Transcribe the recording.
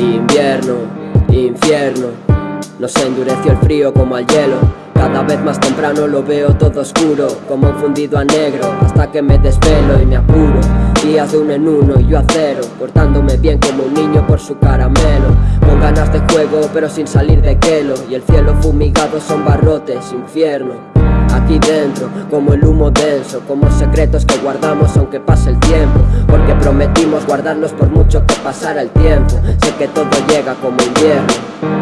invierno, infierno. Nos endureció el frío como al hielo. Cada vez más temprano lo veo todo oscuro Como un fundido a negro Hasta que me desvelo y me apuro. Días de uno en uno y yo a cero Portándome bien como un niño por su caramelo. Con ganas de juego pero sin salir de quelo Y el cielo fumigado son barrotes, infierno aquí dentro Como el humo denso, como secretos que guardamos aunque pase el tiempo Porque prometimos guardarlos por mucho que pasara el tiempo. Sé que todo llega como invierno